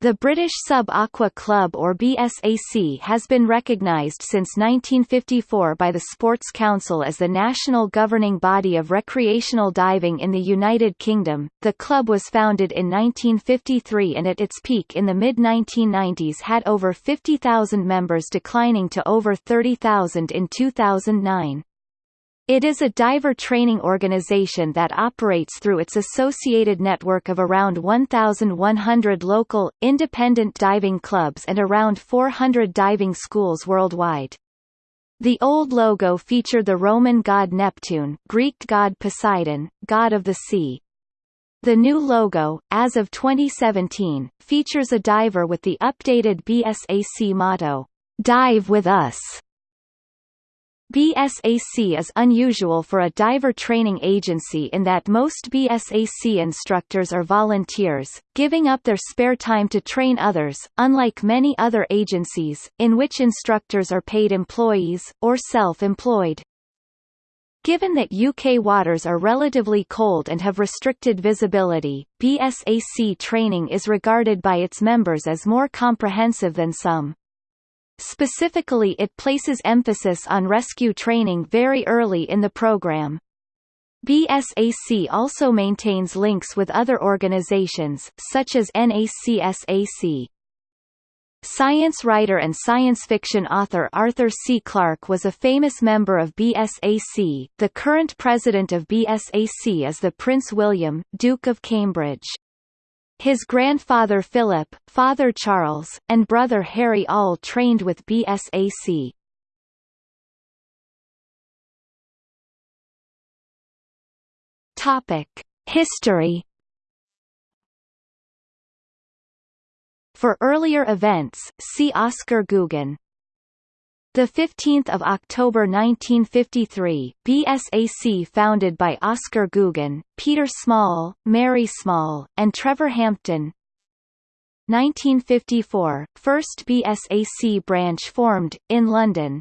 The British Sub-Aqua Club or BSAC has been recognised since 1954 by the Sports Council as the national governing body of recreational diving in the United Kingdom. The club was founded in 1953 and at its peak in the mid-1990s had over 50,000 members declining to over 30,000 in 2009. It is a diver training organization that operates through its associated network of around 1,100 local, independent diving clubs and around 400 diving schools worldwide. The old logo featured the Roman god Neptune Greek god Poseidon, god of the sea. The new logo, as of 2017, features a diver with the updated BSAC motto, Dive with us. BSAC is unusual for a diver training agency in that most BSAC instructors are volunteers, giving up their spare time to train others, unlike many other agencies, in which instructors are paid employees, or self-employed. Given that UK waters are relatively cold and have restricted visibility, BSAC training is regarded by its members as more comprehensive than some. Specifically it places emphasis on rescue training very early in the program. BSAC also maintains links with other organizations, such as NACSAC. Science writer and science fiction author Arthur C. Clarke was a famous member of BSAC. The current president of BSAC is the Prince William, Duke of Cambridge. His grandfather Philip, father Charles, and brother Harry all trained with BSAC. History For earlier events, see Oscar Gugen. The 15th of October 1953, BSAC founded by Oscar Gugen, Peter Small, Mary Small, and Trevor Hampton. 1954, first BSAC branch formed in London.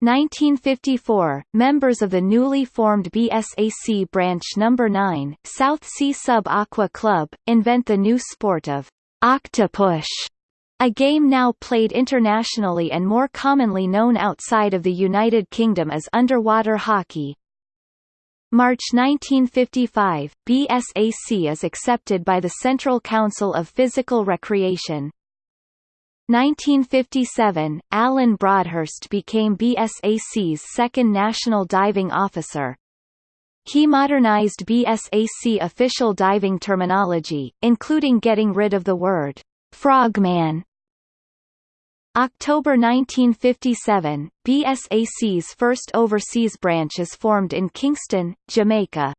1954, members of the newly formed BSAC branch number 9, Southsea Sub Aqua Club, invent the new sport of octopush a game now played internationally and more commonly known outside of the United Kingdom as underwater hockey. March 1955, BSAC is accepted by the Central Council of Physical Recreation. 1957, Alan Broadhurst became BSAC's second national diving officer. He modernized BSAC official diving terminology, including getting rid of the word frogman October 1957, BSAC's first overseas branch is formed in Kingston, Jamaica.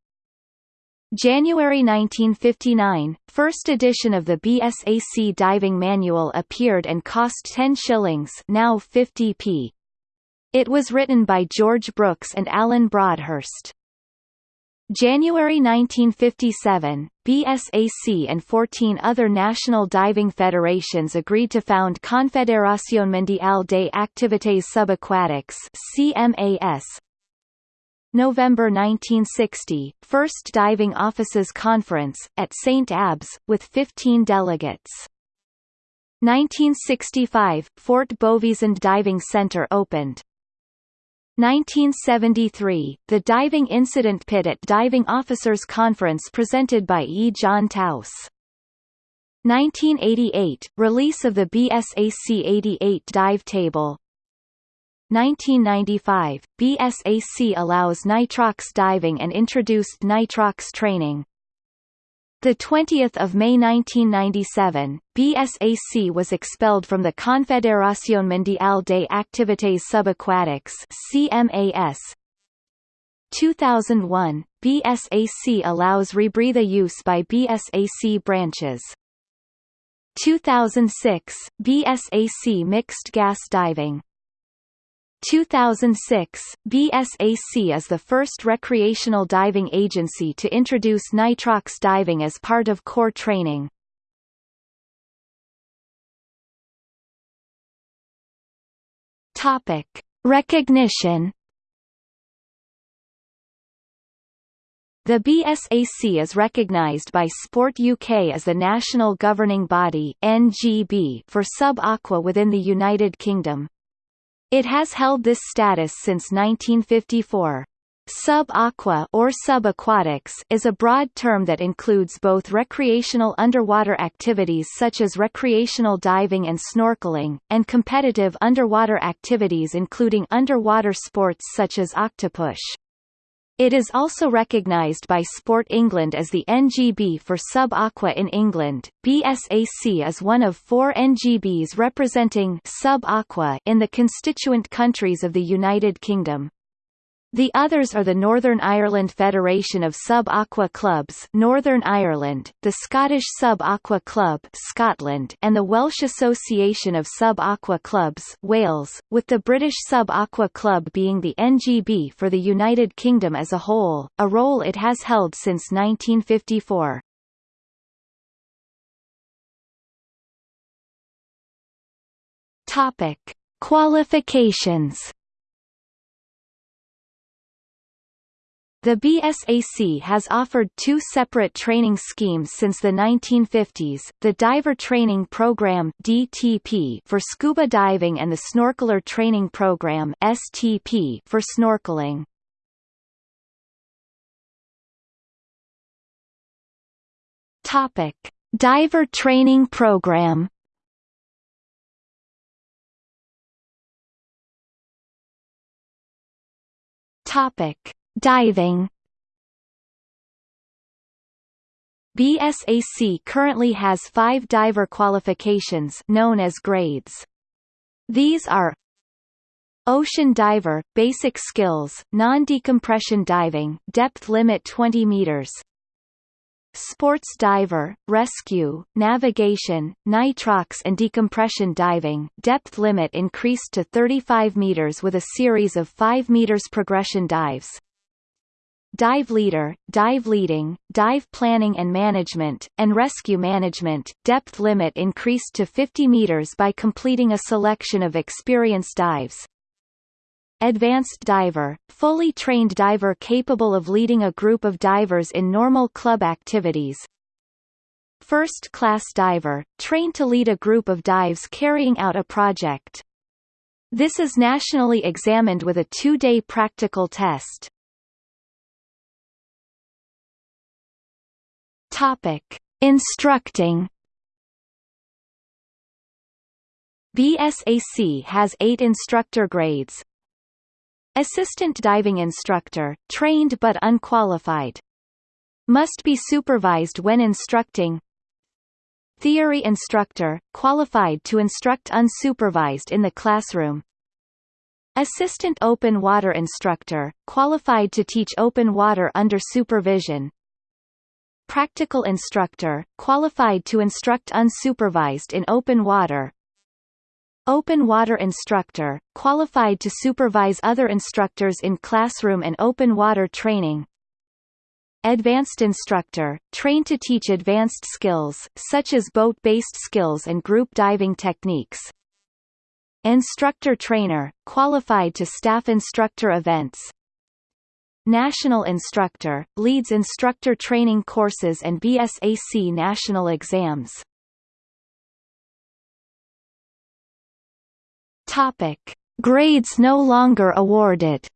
January 1959, first edition of the BSAC diving manual appeared and cost 10 shillings now 50p. It was written by George Brooks and Alan Broadhurst. January 1957, BSAC and 14 other national diving federations agreed to found Confederación Mundial de Activités Subaquáticas CMAS. November 1960, First Diving Offices Conference, at St. Abbs, with 15 delegates. 1965, Fort Bovisand Diving Center opened. 1973, the diving incident pit at Diving Officers Conference presented by E. John Towse. 1988, release of the BSAC 88 dive table. 1995, BSAC allows nitrox diving and introduced nitrox training. The 20th of May 1997, BSAC was expelled from the Confederación Mundial de Activités Subaquáticas (CMAS). 2001, BSAC allows rebreather use by BSAC branches. 2006, BSAC mixed gas diving 2006, BSAC is the first recreational diving agency to introduce nitrox diving as part of core training. Topic: Recognition The BSAC is recognised by Sport UK as the national governing body NGB for sub-aqua within the United Kingdom. It has held this status since 1954. Sub-aqua or subaquatics is a broad term that includes both recreational underwater activities such as recreational diving and snorkeling, and competitive underwater activities including underwater sports such as octopush. It is also recognised by Sport England as the NGB for sub-aqua in England. BSAC is one of four NGBs representing sub-aqua in the constituent countries of the United Kingdom. The others are the Northern Ireland Federation of Sub-Aqua Clubs Northern Ireland, the Scottish Sub-Aqua Club Scotland and the Welsh Association of Sub-Aqua Clubs Wales, with the British Sub-Aqua Club being the NGB for the United Kingdom as a whole, a role it has held since 1954. Topic: Qualifications The BSAC has offered two separate training schemes since the 1950s, the Diver Training Program DTP for scuba diving and the Snorkeler Training Program STP for snorkeling. Topic: Diver Training Program Topic Diving BSAC currently has five diver qualifications known as grades. These are Ocean diver, basic skills, non-decompression diving, depth limit 20 meters. Sports diver, rescue, navigation, nitrox and decompression diving, depth limit increased to 35 meters with a series of 5 meters progression dives dive leader, dive leading, dive planning and management, and rescue management. Depth limit increased to 50 meters by completing a selection of experienced dives. Advanced diver, fully trained diver capable of leading a group of divers in normal club activities. First class diver, trained to lead a group of dives carrying out a project. This is nationally examined with a two-day practical test. Topic: Instructing BSAC has eight instructor grades. Assistant diving instructor, trained but unqualified. Must be supervised when instructing. Theory instructor, qualified to instruct unsupervised in the classroom. Assistant open water instructor, qualified to teach open water under supervision. Practical instructor, qualified to instruct unsupervised in open water. Open water instructor, qualified to supervise other instructors in classroom and open water training. Advanced instructor, trained to teach advanced skills, such as boat-based skills and group diving techniques. Instructor trainer, qualified to staff instructor events. National Instructor, leads instructor training courses and BSAC national exams. Topic: Grades no longer awarded.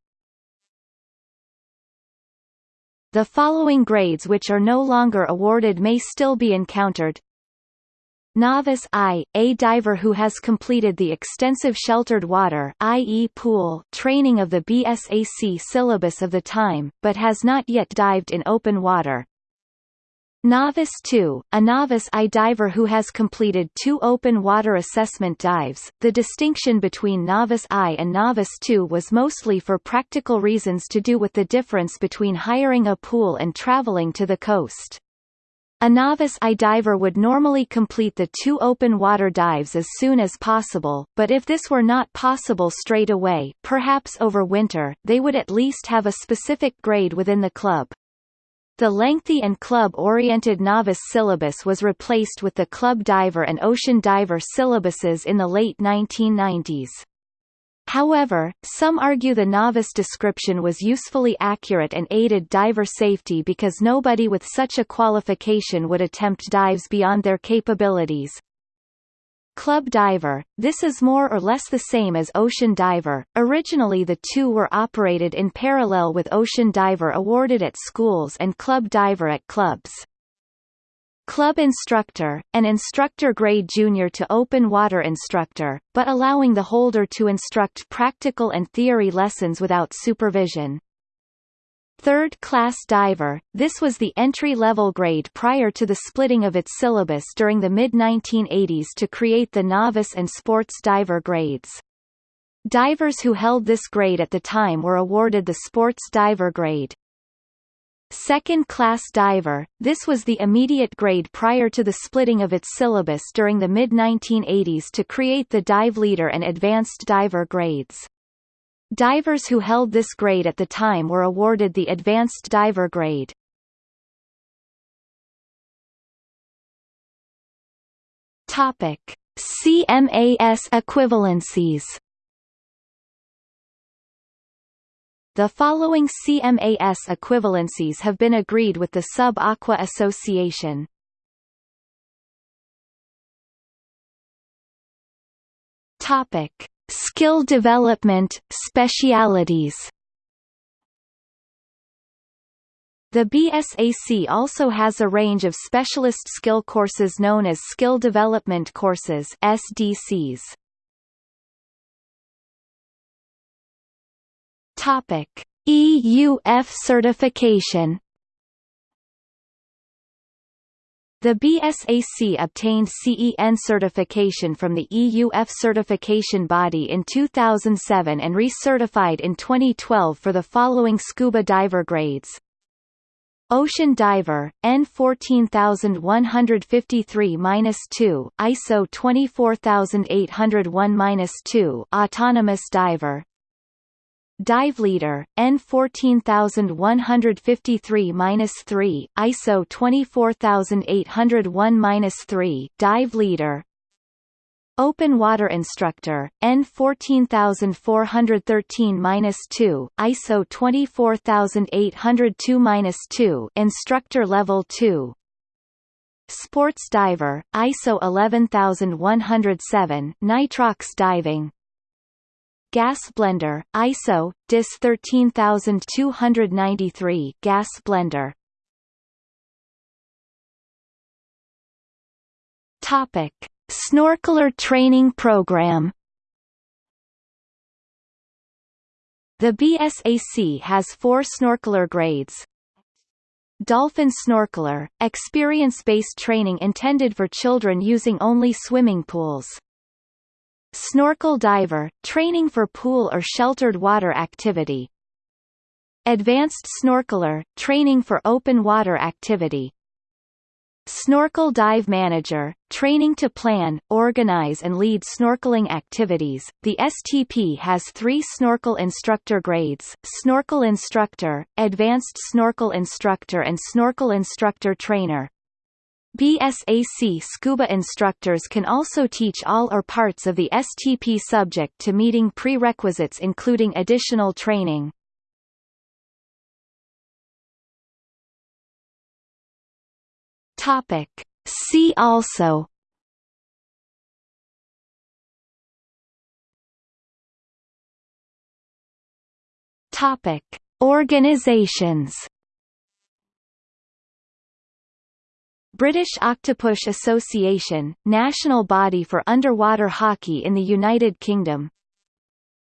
The following grades which are no longer awarded may still be encountered Novice I, a diver who has completed the extensive sheltered water i.e. pool training of the BSAC syllabus of the time, but has not yet dived in open water. Novice II, a novice I diver who has completed two open water assessment dives. The distinction between Novice I and Novice II was mostly for practical reasons to do with the difference between hiring a pool and traveling to the coast. A novice I diver would normally complete the two open water dives as soon as possible, but if this were not possible straight away perhaps over winter, they would at least have a specific grade within the club. The lengthy and club-oriented novice syllabus was replaced with the club diver and ocean diver syllabuses in the late 1990s. However, some argue the novice description was usefully accurate and aided diver safety because nobody with such a qualification would attempt dives beyond their capabilities. Club diver, this is more or less the same as ocean diver. Originally the two were operated in parallel with ocean diver awarded at schools and club diver at clubs. Club instructor, an instructor grade junior to open water instructor, but allowing the holder to instruct practical and theory lessons without supervision. Third class diver, this was the entry-level grade prior to the splitting of its syllabus during the mid-1980s to create the novice and sports diver grades. Divers who held this grade at the time were awarded the sports diver grade. Second-class diver, this was the immediate grade prior to the splitting of its syllabus during the mid-1980s to create the dive leader and advanced diver grades. Divers who held this grade at the time were awarded the advanced diver grade. Topic: CMAS equivalencies The following CMAS equivalencies have been agreed with the Sub-Aqua Association. Topic: Skill development specialities. The BSAC also has a range of specialist skill courses known as Skill Development Courses SDCs. Topic: EUF certification. The BSAC obtained CEN certification from the EUF certification body in 2007 and recertified in 2012 for the following scuba diver grades. Ocean Diver, N14153-2, ISO 24801-2, Autonomous Diver, Dive Leader, N14153-3, ISO 24801-3, Dive Leader. Open Water Instructor, N14413-2, ISO 24802-2, Instructor Level 2. Sports Diver, ISO 11107, Nitrox Diving, Gas blender, ISO, DIS 13293 gas blender. Topic: Snorkeler training program. The BSAC has four snorkeler grades. Dolphin Snorkeler, experience-based training intended for children using only swimming pools. Snorkel diver, training for pool or sheltered water activity. Advanced snorkeler, training for open water activity. Snorkel Dive Manager, training to plan, organize and lead snorkeling activities. The STP has three snorkel instructor grades, Snorkel Instructor, Advanced Snorkel Instructor and Snorkel Instructor Trainer. BSAC scuba instructors can also teach all or parts of the STP subject to meeting prerequisites including additional training. See also. Organizations British Octopush Association, national body for underwater hockey in the United Kingdom.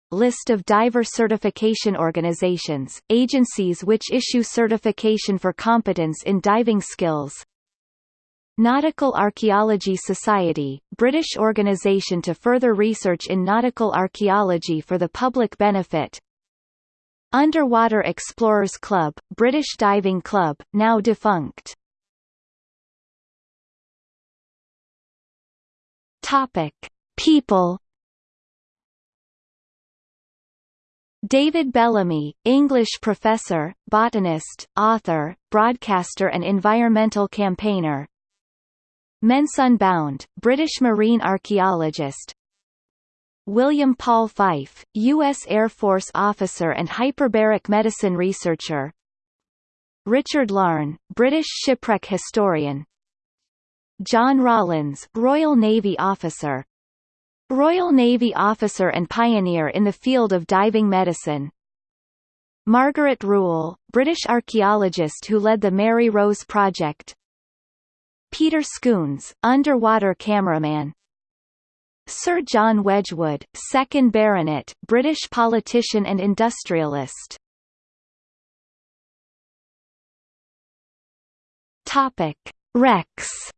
List of diver certification organizations, agencies which issue certification for competence in diving skills. Nautical Archaeology Society, British organisation to further research in nautical archaeology for the public benefit. Underwater Explorers Club, British Diving Club, now defunct Topic: People. David Bellamy, English professor, botanist, author, broadcaster and environmental campaigner. Mensun Bound, British marine archaeologist. William Paul Fife, U.S. Air Force officer and hyperbaric medicine researcher Richard Larne, British shipwreck historian John Rawlins Royal Navy officer. Royal Navy officer and pioneer in the field of diving medicine. Margaret Rule, British archaeologist who led the Mary Rose Project. Peter Scoones, underwater cameraman. Sir John Wedgwood, 2nd Baronet, British politician and industrialist. Topic: Wrecks.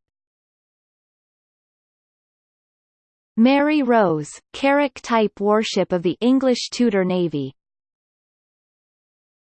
Mary Rose, carrack-type warship of the English Tudor Navy.